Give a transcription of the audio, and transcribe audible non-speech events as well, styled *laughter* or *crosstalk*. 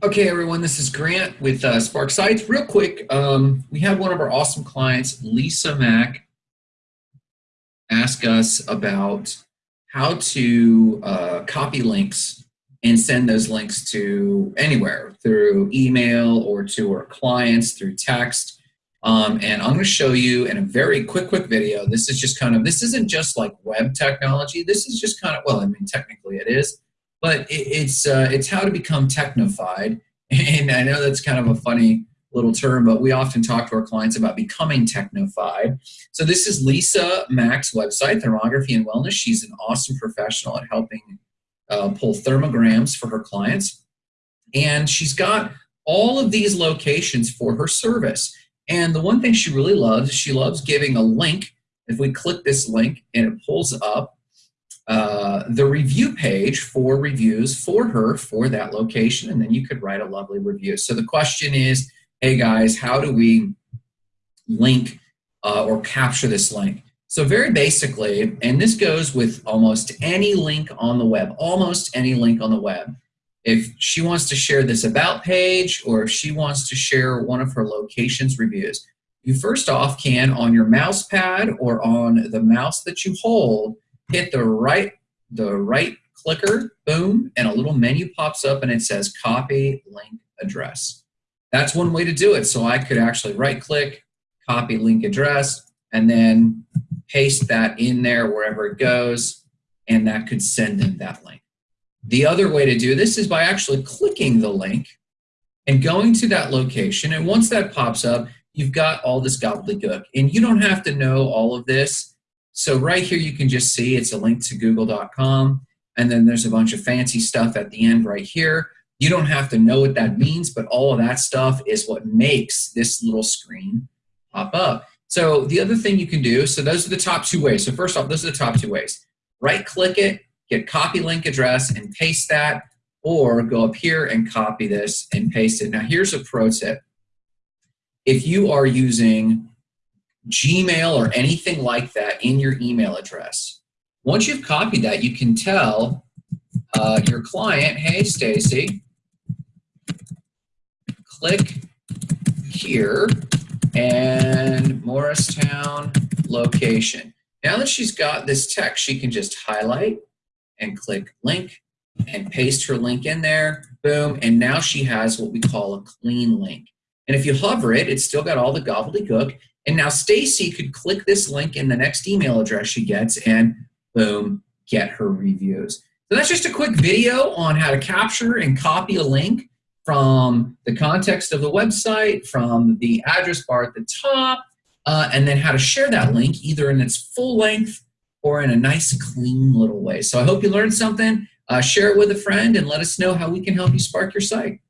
Okay, everyone, this is Grant with uh, Spark Sites. Real quick, um, we had one of our awesome clients, Lisa Mack, ask us about how to uh, copy links and send those links to anywhere through email or to our clients through text. Um, and I'm going to show you in a very quick, quick video. This is just kind of, this isn't just like web technology. This is just kind of, well, I mean, technically it is but it, it's uh, it's how to become technified. *laughs* And I know that's kind of a funny little term, but we often talk to our clients about becoming technified. So this is Lisa Mack's website, Thermography and Wellness. She's an awesome professional at helping uh, pull thermograms for her clients. And she's got all of these locations for her service. And the one thing she really loves, she loves giving a link. If we click this link and it pulls up uh, the review page for reviews for her for that location, and then you could write a lovely review. So the question is, hey guys, how do we link uh, or capture this link? So very basically, and this goes with almost any link on the web, almost any link on the web. If she wants to share this about page or if she wants to share one of her locations reviews, you first off can on your mouse pad or on the mouse that you hold, hit the right, the right clicker, boom, and a little menu pops up and it says copy link address. That's one way to do it. So I could actually right click, copy link address, and then paste that in there wherever it goes, and that could send them that link. The other way to do this is by actually clicking the link and going to that location. And once that pops up, you've got all this gobbledygook. And you don't have to know all of this. So right here you can just see it's a link to google.com and then there's a bunch of fancy stuff at the end right here. You don't have to know what that means, but all of that stuff is what makes this little screen pop up. So the other thing you can do, so those are the top two ways. So first off, those are the top two ways. Right click it, get copy link address and paste that, or go up here and copy this and paste it. Now here's a pro tip. If you are using Gmail or anything like that in your email address. Once you've copied that, you can tell uh, your client, hey, Stacy, click here and Morristown location. Now that she's got this text, she can just highlight and click link and paste her link in there, boom, and now she has what we call a clean link. And if you hover it, it's still got all the gobbledygook, and now Stacy could click this link in the next email address she gets and boom, get her reviews. So that's just a quick video on how to capture and copy a link from the context of the website, from the address bar at the top, uh, and then how to share that link either in its full length or in a nice clean little way. So I hope you learned something. Uh, share it with a friend and let us know how we can help you spark your site.